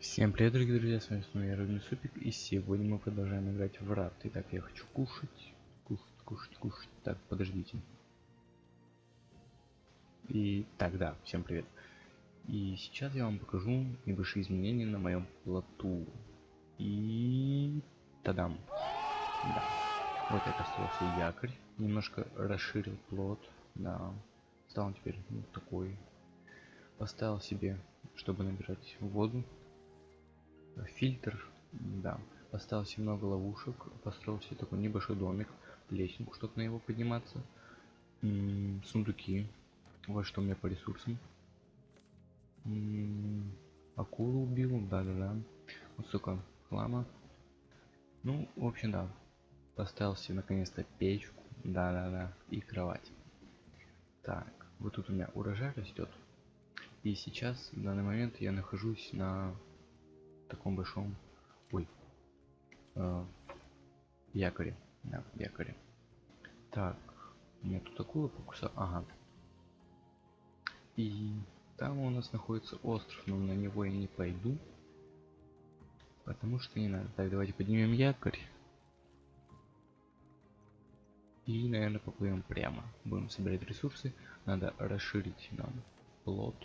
Всем привет, дорогие друзья, с вами снова я, Рыбный Супик, и сегодня мы продолжаем играть в Рафт. Итак, я хочу кушать, кушать, кушать, кушать. Так, подождите. И так, да, всем привет. И сейчас я вам покажу небольшие изменения на моем плоту. И... Тадам. Да. Вот я поставил якорь, немножко расширил плот, да. Стал он теперь вот такой. Поставил себе, чтобы набирать воду, фильтр, да, поставил себе много ловушек, построил себе такой небольшой домик, лестницу, чтобы на его подниматься, М -м, сундуки, вот что у меня по ресурсам, -м, акулу убил, да-да-да, вот столько хлама, ну, в общем, да, поставил себе наконец-то печку, да-да-да, и кровать. Так, вот тут у меня урожай растет, и сейчас, в данный момент, я нахожусь на таком большом ой э, якоре да якоре. Так мне тут акула покусал ага. И там у нас находится остров но на него я не пойду потому что не надо. Так давайте поднимем якорь. И наверное поплывем прямо. Будем собирать ресурсы. Надо расширить нам плод.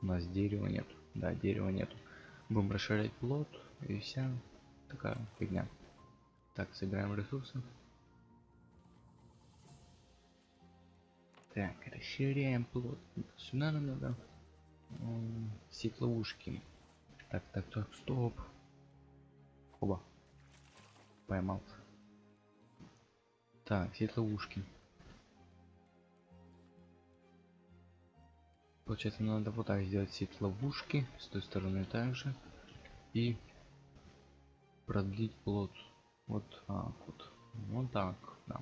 У нас дерева нет да дерева нету будем расширять плод и вся такая фигня. Так собираем ресурсы. Так расширяем плод. Сюда нам надо сеть ловушки так так так стоп. Оба. Поймал. Так сеть ловушки Получается, надо вот так сделать сеть ловушки с той стороны также и продлить плод. Вот так вот. Вот так да.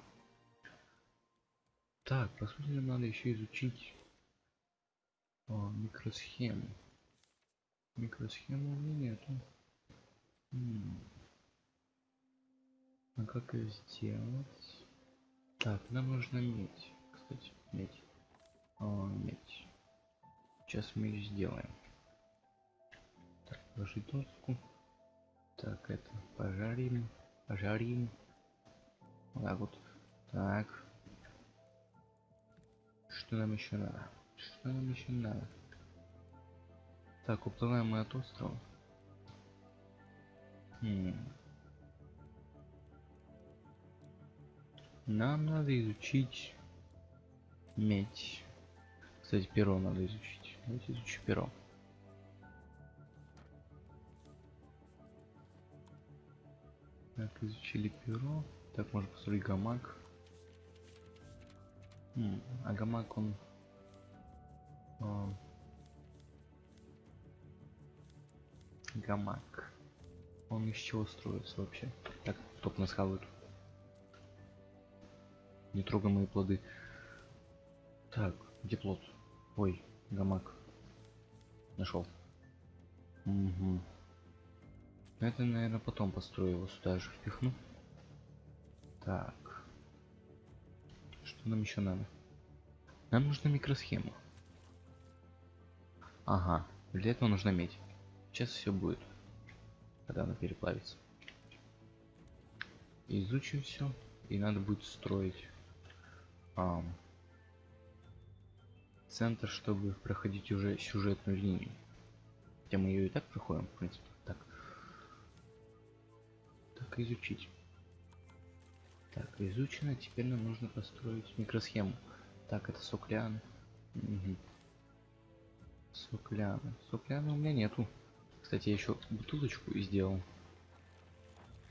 Так по сути нам надо еще изучить о, микросхему. Микросхему у меня нету. М. А как ее сделать? Так нам нужно медь. Кстати медь. О, медь Сейчас мы ее сделаем. Так, положить доску. Так, это пожарим. Пожарим. Вот так вот. Так. Что нам еще надо? Что нам еще надо? Так, уплываем мы от острова. Хм. Нам надо изучить медь. Кстати, перо надо изучить. Давайте перо. Так, изучили перо. Так, можно посмотреть гамак. М а гамак он... А... Гамак. Он из чего строится вообще? Так, топ нас хавают. Не трогай мои плоды. Так, где плод? Ой, гамак. Нашел. Угу. Это, наверное, потом построю его сюда же впихну. Так. Что нам еще надо? Нам нужна микросхема. Ага. Для этого нужна медь. Сейчас все будет. Когда она переплавится. Изучим все. И надо будет строить ам, центр, чтобы проходить уже сюжетную линию. Хотя мы ее и так проходим, в принципе. Так. Так, изучить. Так, изучено. Теперь нам нужно построить микросхему. Так, это сокляны. Угу. Сокляны. Сокляны у меня нету. Кстати, я еще бутылочку сделал.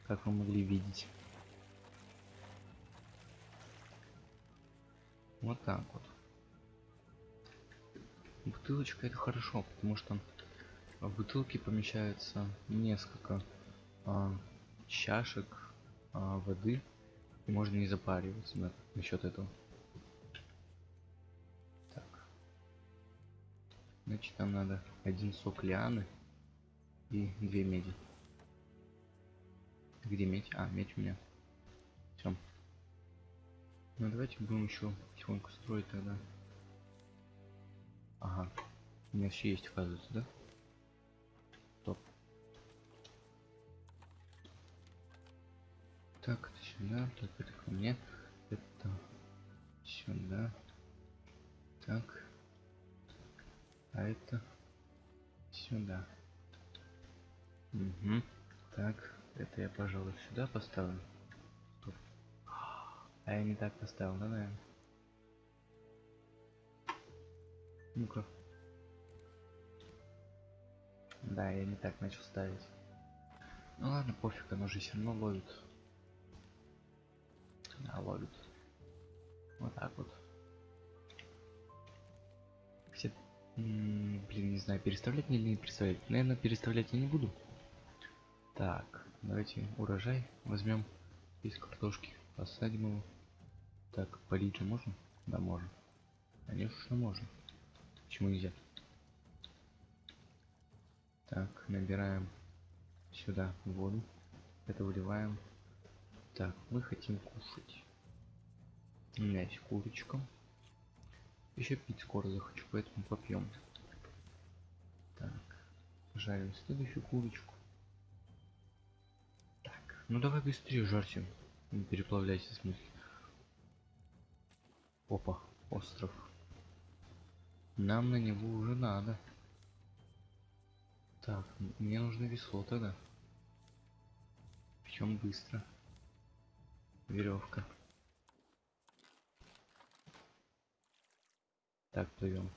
Как вы могли видеть. Вот так вот бутылочка это хорошо потому что в бутылке помещается несколько а, чашек а, воды. И можно не запариваться на, насчет этого. Так. Значит нам надо один сок лианы и две меди. Где медь? А медь у меня. Все ну давайте будем еще тихонько строить тогда Ага. У меня все есть, оказывается, да? Топ. Так, это сюда, так, это ко мне. Это сюда. Так. А это сюда. Угу. Так, это я, пожалуй, сюда поставлю. Стоп. А я не так поставил, да, наверное? Ну-ка. Да, я не так начал ставить. Ну ладно, пофиг, оно же все равно ловит. Да, ловит. Вот так вот. Все... блин, не знаю, переставлять или не переставлять. Наверное, переставлять я не буду. Так, давайте урожай возьмем из картошки. Посадим его. Так, полить же можно? Да, можно. Конечно, можно. Почему нельзя? Так, набираем сюда воду. Это выливаем. Так, мы хотим кушать. У меня есть курочка. Еще пить скоро захочу, поэтому попьем. Так, жарим следующую курочку. Так, ну давай быстрее жарьте. Не переплавляйся, в смысле. Опа, остров. Нам на него уже надо. Так, мне нужно весло тогда. Причем быстро. Веревка. Так, плывем.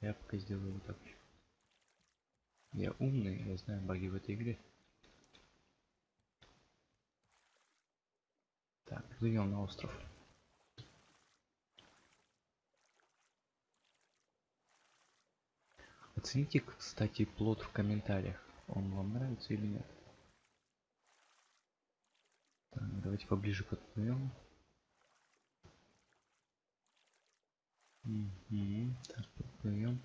Я пока сделаю вот так. Я умный, я знаю баги в этой игре. Так, плывем на остров. Оцените, кстати, плод в комментариях. Он вам нравится или нет? Так, давайте поближе подплывем. Угу, так, подплывем.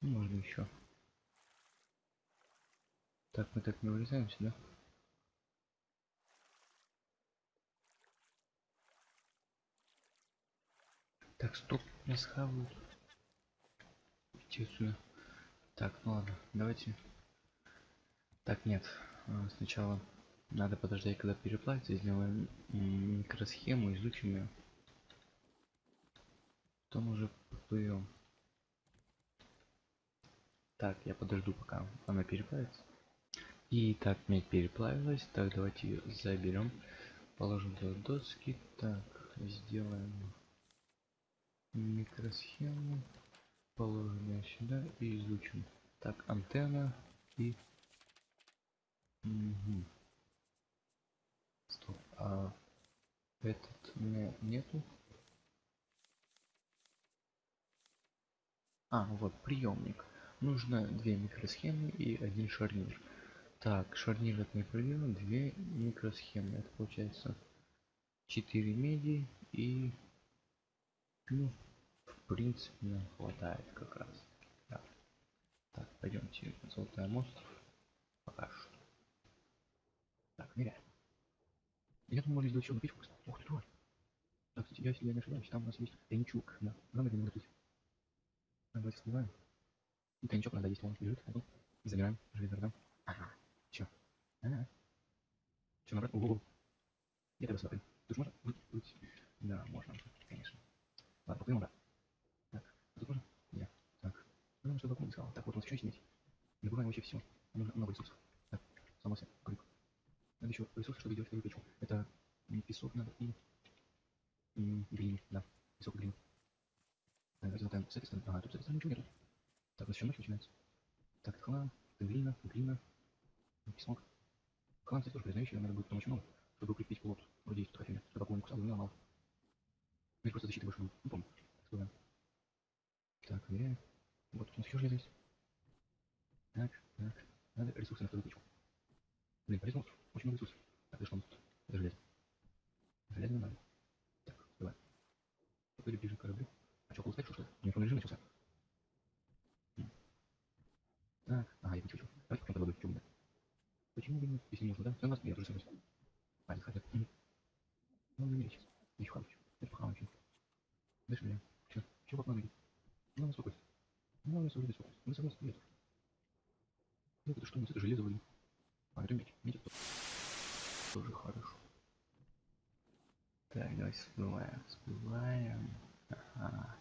Ну, можно еще. Так, мы так не вылезаемся, да? Так, стоп, нас хавают идти отсюда. Так, ну ладно, давайте. Так, нет. А, сначала надо подождать, когда переплавится, сделаем микросхему, изучим ее. Потом уже поплывем. Так, я подожду, пока она переплавится. И так, медь переплавилась. Так, давайте ее заберем. Положим туда доски. Так, сделаем микросхему положим ее сюда и изучим. Так, антенна и... Угу. Стоп, а этот у меня нету? А, вот, приемник. Нужно две микросхемы и один шарнир. Так, шарнир от микродела, две микросхемы. Это получается 4 меди и ну, принципе нам хватает как раз. Да. Так, пойдемте золотой остров. Пока что. Так, ныряем. Я думал, еще на печку. Ух ты, тварь. Так, я, если я не ошибаюсь, там у нас есть тайничок. Да, надо где нибудь Давайте сливаем. И тайничок надо есть, он лежит. Пойду. И забираем железо, Ага. Чё? Ага. Чё, набрать? Ого. Я тебя смотрю. Ты же можно? Да, можно, конечно. Ладно, попьем, да. Тут можно? Нет. Так. Ну, нам что-то сказал. Так, вот у нас еще медь. Добываем вообще все. Нужно много ресурсов. Так, сломался крюк. Надо еще ресурсы, чтобы делать вторую печку. Это песок надо и, и глину. Да, песок и глину. Так, давайте золотаем с этой стороны. Ага, тут с этой стороны ничего нету. Так, у нас еще ночь начинается. Так, хлам, глина, глина, песок. Хлам, кстати, тоже признающий, надо будет потом очень много, чтобы укрепить плод. Вроде есть трофея. Чтобы не кусал, но мало. Ну просто защиты больше будет. Ну, помню. Так, проверяем. Вот у нас еще железо есть. Так, так. Надо ресурсы на вторую печку. Блин, полезно. Очень много ресурсов. Так, это что тут? Это железо. Железо надо. Так, давай. Поплыли ближе к кораблю. А что, полустать, что ли? Него режим начался. Так, ага, я включил. Давайте под водой, что будет. Почему бы нет, если нужно, да? Все, нас я тоже согласен. А, не хотят. Ну, не мерить. Еще хавать. Это похавать. Дальше, бля. Все, все как надо. Ну, успокойся. Ну, не согласен, успокойся. Мы согласны, нет. Ну, это железо вроде. А, это медь. Медь это... Так, давайте всплываем. Всплываем. Ага.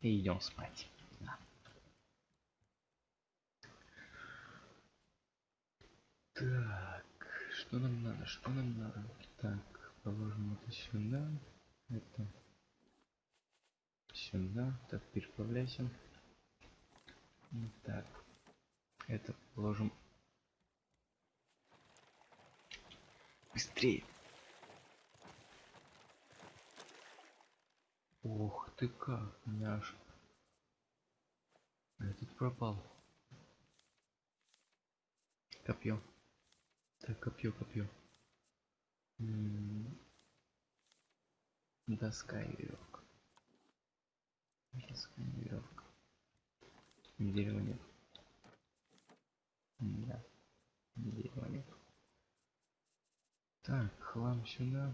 И идем спать. Да. Так, что нам надо? Что нам надо? Так, положим это сюда. Это сюда. Так, переплавляйся. Так, это положим быстрее. Ох ты как, няш. Этот пропал. Копье. Так, копье, копье. М -м Доска и веревка. Доска и веревка. Дерева нет. Да. Дерева нет. Так, хлам сюда.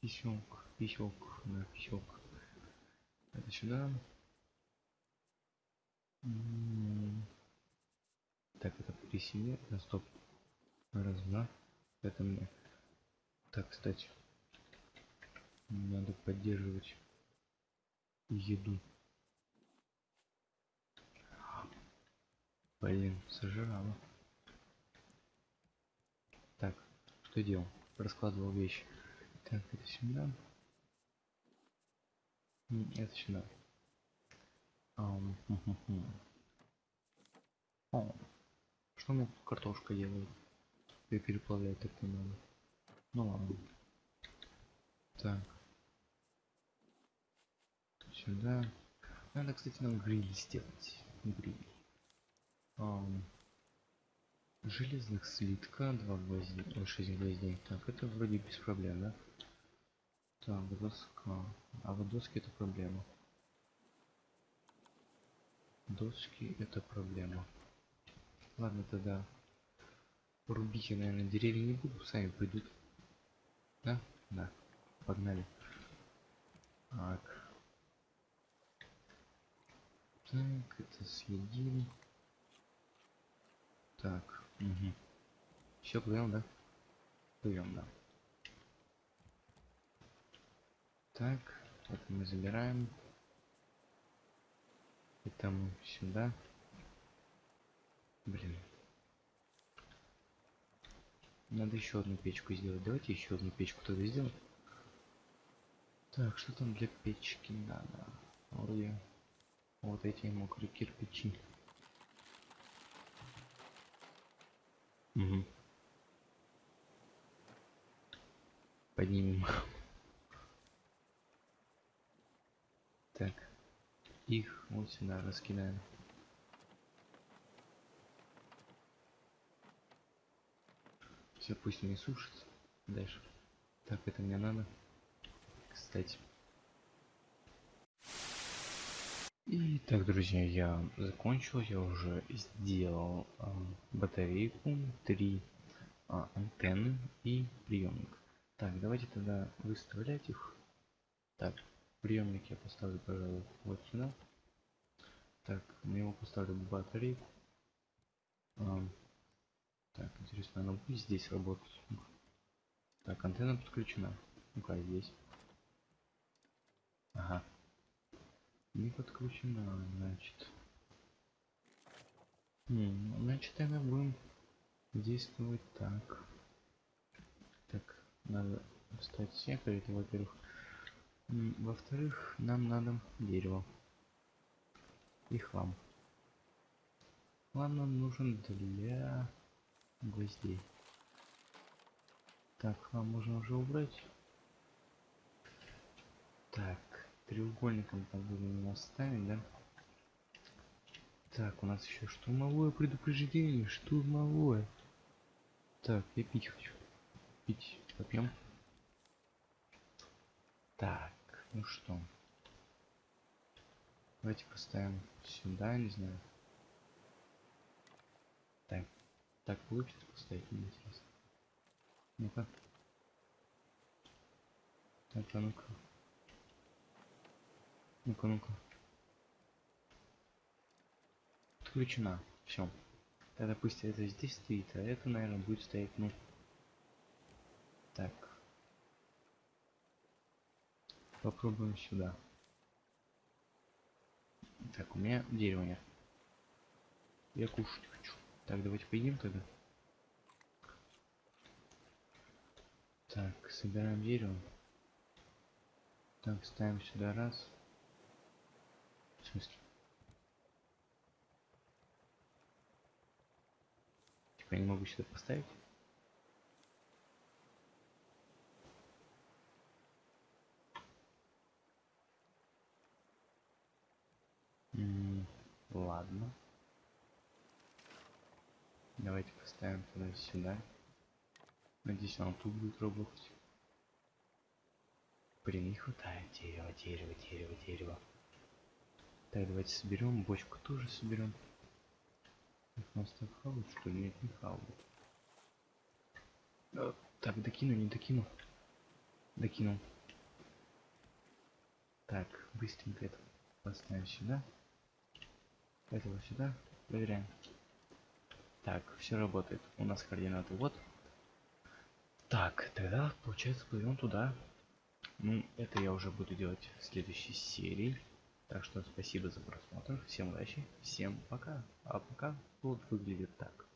Писек, писек, да, писек. Это сюда. Так, это при себе. Да, стоп. Раз, два. Это мне. Так, кстати. Надо поддерживать еду. Блин, сожрала. Так, что делал? Раскладывал вещи. Так, это сюда. Это сюда. О, что мне картошка делает? Ее переплавлять так не надо. Ну ладно. Так. Сюда. Надо, кстати, нам гриль сделать. Гриль. Um, железных слитка, два гвоздей, 6 гвоздей. Так, это вроде без проблем, да? Так, доска. А вот доски это проблема. Доски это проблема. Ладно тогда. Рубить я, наверное, деревья не буду, сами придут. Да? Да. Погнали. Так. Так, это съедим. Так. Угу. Все, плывем, да? Плывем, да. Так, это мы забираем. Это мы сюда. Блин. Надо еще одну печку сделать. Давайте еще одну печку тогда сделаем. Так, что там для печки надо? Вроде вот эти мокрые кирпичи. Угу. Поднимем. Так. Их вот сюда раскидаем. Все, пусть не сушится. Дальше. Так, это мне надо. Кстати. И так, друзья, я закончил, я уже сделал э, батарейку, три э, антенны и приемник. Так, давайте тогда выставлять их. Так, приемник я поставлю, пожалуй, вот сюда. Так, на него поставлю батарейку. А, так, интересно, она будет здесь работать? Так, антенна подключена. Ну-ка, здесь. Ага. Не подключена, значит. Хм, значит, тогда будем действовать так. Так, надо встать секрет, во-первых. Во-вторых, нам надо дерево. И хлам. Хлам нам нужен для гвоздей. Так, хлам можно уже убрать. Так, треугольником там будем оставить, да? Так, у нас еще штурмовое предупреждение, штурмовое. Так, я пить хочу. Пить попьем. Так, ну что. Давайте поставим сюда, не знаю. Так, так получится поставить, мне интересно. Ну-ка. Так, а ну-ка. Ну-ка, ну-ка. Отключена. Все. Тогда пусть это здесь стоит, а это, наверное, будет стоять, ну... Так. Попробуем сюда. Так, у меня дерева нет. Я кушать хочу. Так, давайте поедим тогда. Так, собираем дерево. Так, ставим сюда раз. В смысле? Типа я не могу сюда поставить? М ладно. Давайте поставим туда сюда. Надеюсь, он тут будет работать. Блин, не хватает дерева, дерева, дерева, дерева. Так, давайте соберем. Бочку тоже соберем. У нас так хавают, что ли? Нет, не хавают. А, так, докину, не докину. Докинул. Так, быстренько это поставим сюда. Этого сюда. Проверяем. Так, все работает. У нас координаты вот. Так, тогда, получается, плывем туда. Ну, это я уже буду делать в следующей серии. Так что спасибо за просмотр. Всем удачи, всем пока. А пока вот выглядит так.